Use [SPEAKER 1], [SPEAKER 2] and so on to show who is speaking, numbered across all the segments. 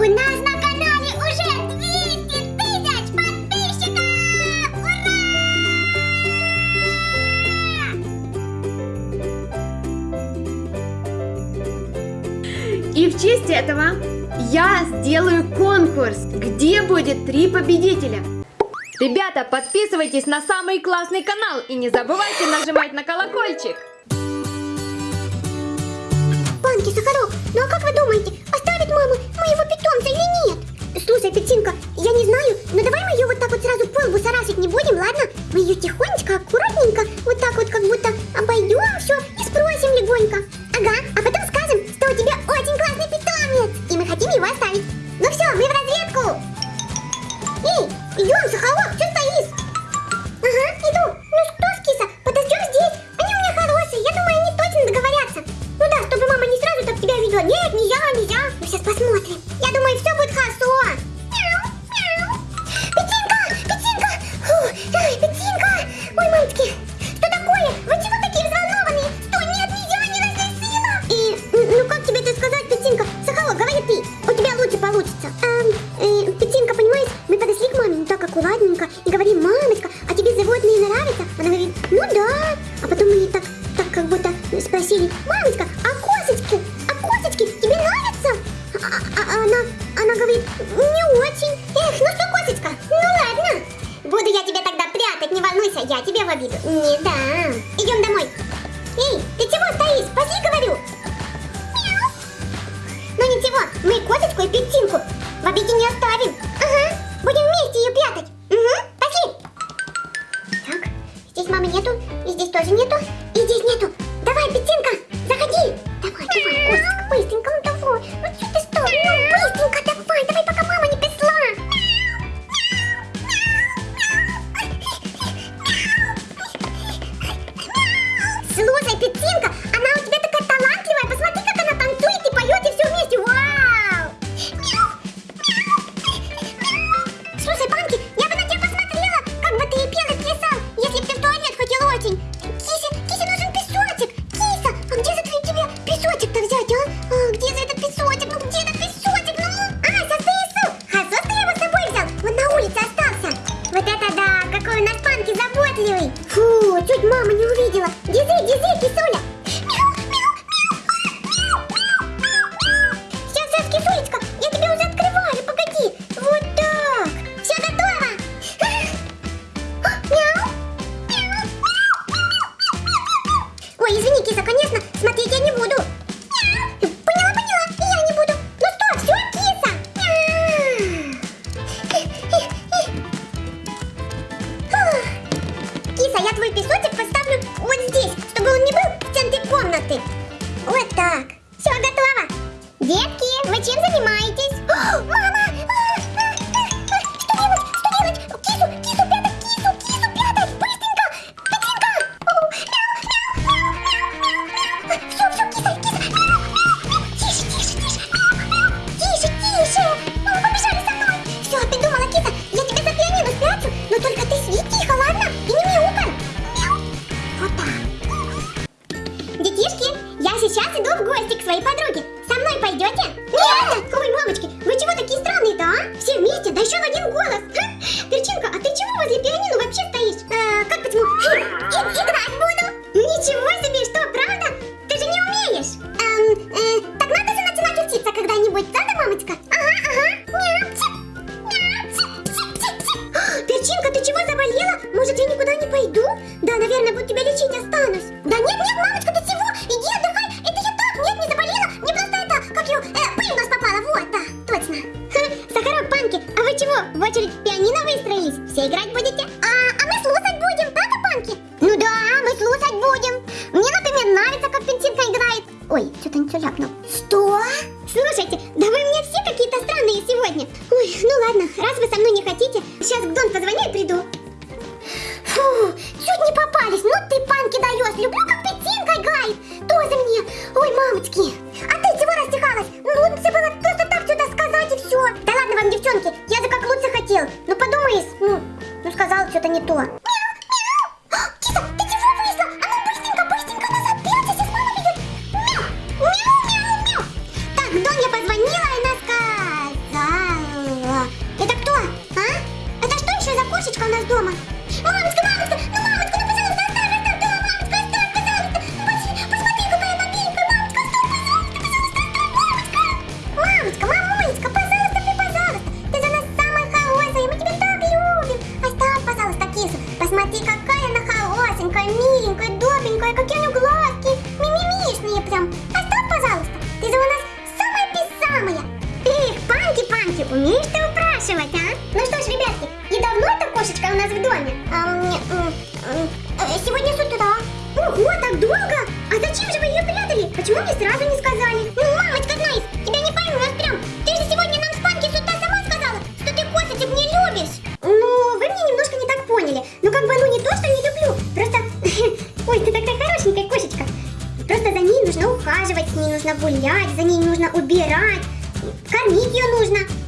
[SPEAKER 1] У нас на канале уже 200 тысяч подписчиков! Ура!
[SPEAKER 2] И в честь этого я сделаю конкурс, где будет три победителя. Ребята, подписывайтесь на самый классный канал и не забывайте нажимать на колокольчик.
[SPEAKER 1] Банки, Сахарок, ну а как вы думаете, оставить мой Не очень. Эх, ну что, кошечка, ну ладно. Буду я тебя тогда прятать, не волнуйся, я тебе в обиду не да. Идем домой. Эй, ты чего стоишь? Пошли, говорю. Мяу. Ну ничего, мы кошечку и петинку в обиде не оставим. Да, мы слушать будем. Мне, например, нравится, как Пентинка играет. Ой, что-то ничего все ляпнул. Что? Слушайте, да вы мне все какие-то странные сегодня. Ой, ну ладно, раз вы со мной не хотите, сейчас к Дон позвоню и приду. Фу, чуть не попались. Ну ты панки даешь. Люблю, как Петинка играет. Тоже мне. Ой, мамочки. Посмотри, какая она хорошенькая, миленькая, добенькая, какие у нее глазки, мимимишные прям. Оставь, пожалуйста, ты же у нас самая-песамая. Эх, Панки-Панки, умеешь ты упрашивать, а? Ну что ж, ребятки, и давно эта кошечка у нас в доме? Э, сегодня с утра. Ого, так долго? А зачем же вы ее прятали? Почему не сразу ухаживать, с ней нужно гулять, за ней нужно убирать, кормить ее нужно.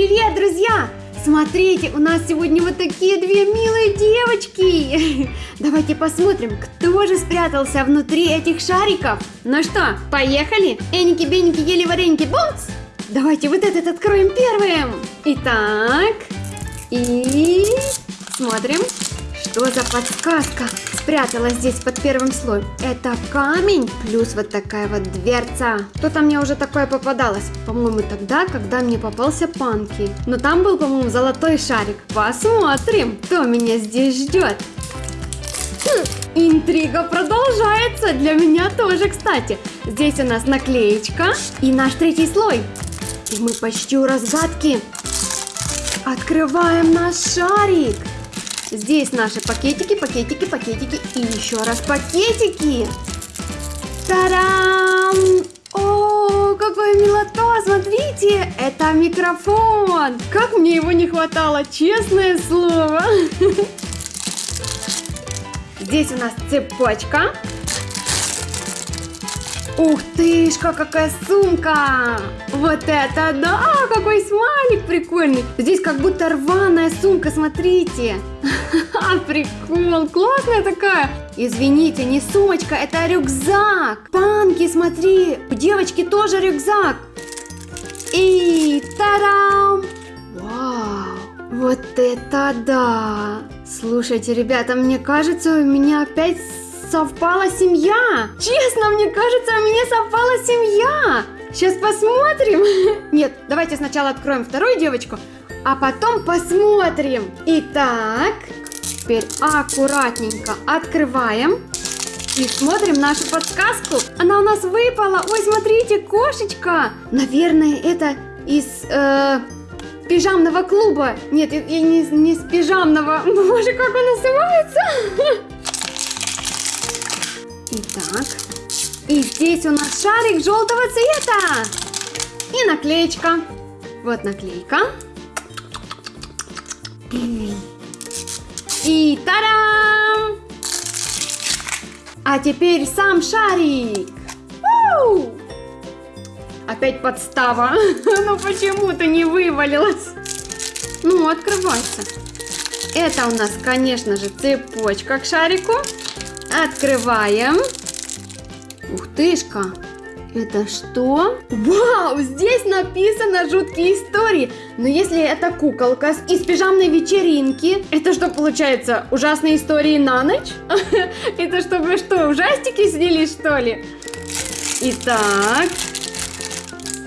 [SPEAKER 1] Привет,
[SPEAKER 2] друзья! Смотрите, у нас сегодня вот такие две милые девочки. Давайте посмотрим, кто же спрятался внутри этих шариков. Ну что, поехали? Эники-беники ели вареники, бумс! Давайте вот этот откроем первым. Итак, и смотрим, что за подсказка спряталась здесь под первым слоем. Это камень плюс вот такая вот дверца. Что-то мне уже такое попадалось. По-моему, тогда, когда мне попался панки. Но там был, по-моему, золотой шарик. Посмотрим, кто меня здесь ждет. Хм, Интрига продолжается. Для меня тоже, кстати. Здесь у нас наклеечка и наш третий слой. И мы почти у разгадки. Открываем наш шарик. Здесь наши пакетики, пакетики, пакетики и еще раз пакетики. Тарам! О, какой милота! Смотрите, это микрофон. Как мне его не хватало, честное слово. Здесь у нас цепочка. Ух тышка, какая сумка! Вот это да! Какой смайлик прикольный! Здесь как будто рваная сумка, смотрите! Ха-ха, Прикол, классная такая! Извините, не сумочка, это рюкзак! Панки, смотри, у девочки тоже рюкзак! И тарам! Вау! Вот это да! Слушайте, ребята, мне кажется, у меня опять совпала семья! Честно, мне кажется, у меня совпала семья! Сейчас посмотрим! Нет, давайте сначала откроем вторую девочку, а потом посмотрим. Итак, теперь аккуратненько открываем. И смотрим нашу подсказку. Она у нас выпала. Ой, смотрите, кошечка. Наверное, это из э, пижамного клуба. Нет, я не, не с пижамного. Боже, как он называется? Итак, и здесь у нас шарик желтого цвета. И наклеечка. Вот наклейка. И тарам! А теперь сам шарик. Уу! Опять подстава. Ну почему-то не вывалилась. Ну, открывайся. Это у нас, конечно же, цепочка к шарику. Открываем. Ух тышка. Это что? Вау, здесь написано жуткие истории. Но если это куколка из пижамной вечеринки, это что получается? Ужасные истории на ночь? Это чтобы что, ужастики снились что ли? Итак.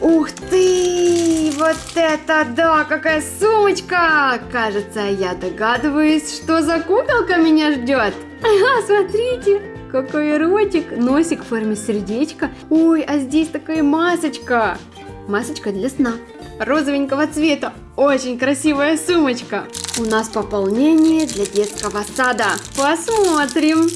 [SPEAKER 2] Ух ты! Вот это да! Какая сумочка! Кажется, я догадываюсь, что за куколка меня ждет. Ага, смотрите! какой ротик, носик в форме сердечка. Ой, а здесь такая масочка. Масочка для сна. Розовенького цвета. Очень красивая сумочка. У нас пополнение для детского сада. Посмотрим.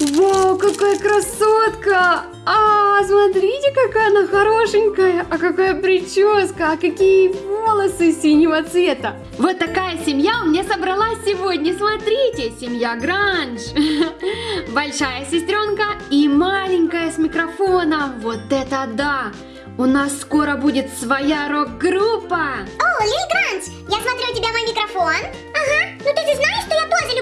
[SPEAKER 2] Вау, какая красотка! А, смотрите, какая она хорошенькая! А какая прическа! А какие волосы синего цвета! Вот такая семья у меня собралась сегодня. Смотрите, семья Гранж. Большая сестренка и маленькая с микрофоном. Вот это да! У нас скоро будет своя рок-группа.
[SPEAKER 1] О, Лили Гранж, я смотрю, у тебя мой микрофон. Ага, ну ты же знаешь, что я тоже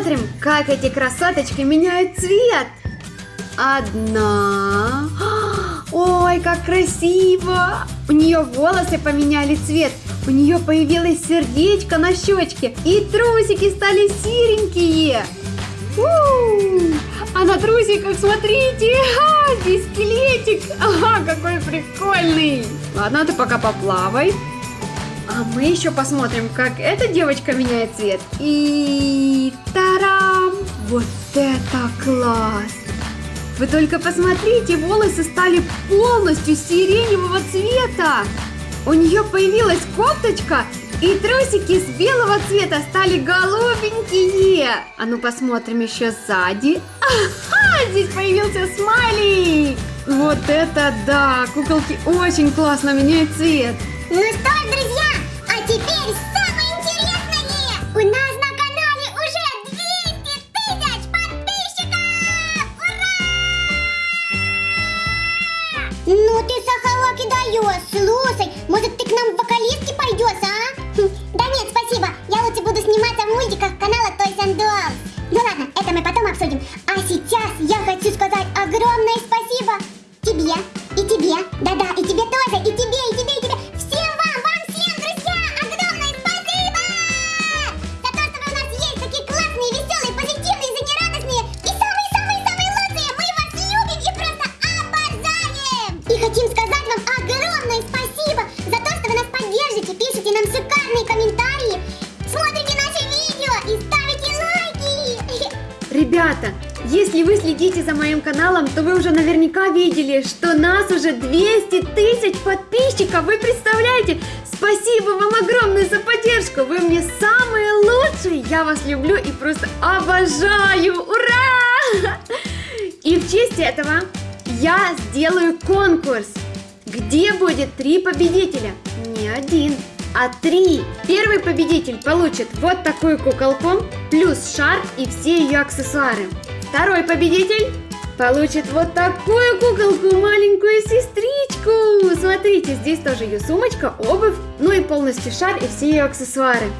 [SPEAKER 2] посмотрим, как эти красоточки меняют цвет. Одна. Ой, как красиво! У нее волосы поменяли цвет. У нее появилось сердечко на щечке. И трусики стали серенькие. У! А на трусиках, смотрите, а, здесь скелетик. Ага, какой прикольный. Ладно, ты пока поплавай. А мы еще посмотрим, как эта девочка меняет цвет. И тарам! Вот это класс! Вы только посмотрите, волосы стали полностью сиреневого цвета. У нее появилась кофточка, и трусики с белого цвета стали голубенькие. А ну посмотрим еще сзади. Ага, здесь появился смайлик. Вот это да, куколки очень классно меняют цвет.
[SPEAKER 1] Ну что друзья, теперь самое интересное! У нас на канале уже 200 тысяч подписчиков! Ура! Ну ты, Сахалаки, даешь! Слушай, может ты к нам в вокалистки пойдешь, а? Хм, Да нет, спасибо, я лучше буду сниматься в мультиках
[SPEAKER 2] если вы следите за моим каналом, то вы уже наверняка видели, что нас уже 200 тысяч подписчиков. Вы представляете? Спасибо вам огромное за поддержку. Вы мне самые лучшие. Я вас люблю и просто обожаю. Ура! И в честь этого я сделаю конкурс, где будет три победителя. Не один, а три. Первый победитель получит вот такую куколку, плюс шар и все ее аксессуары. Второй победитель получит вот такую куколку, маленькую сестричку. Смотрите, здесь тоже ее сумочка, обувь, ну и полностью шар и все ее аксессуары.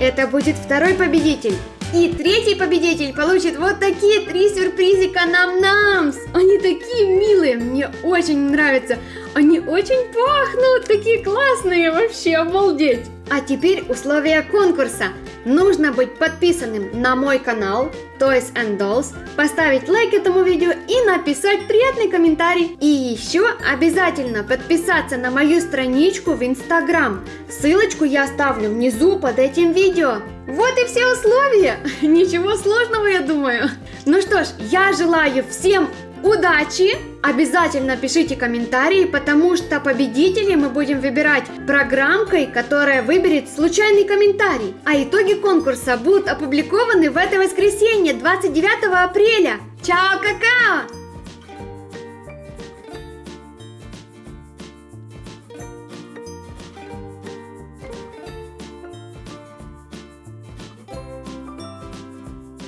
[SPEAKER 2] Это будет второй победитель. И третий победитель получит вот такие три сюрпризика нам-намс. Они такие милые, мне очень нравятся. Они очень пахнут, такие классные, вообще обалдеть. А теперь условия конкурса. Нужно быть подписанным на мой канал Toys and Dolls, поставить лайк этому видео и написать приятный комментарий. И еще обязательно подписаться на мою страничку в Instagram. Ссылочку я оставлю внизу под этим видео. Вот и все условия. Ничего сложного, я думаю. Ну что ж, я желаю всем удачи! Обязательно пишите комментарии, потому что победителей мы будем выбирать программкой, которая выберет случайный комментарий. А итоги конкурса будут опубликованы в это воскресенье, 29 апреля. Чао, какао!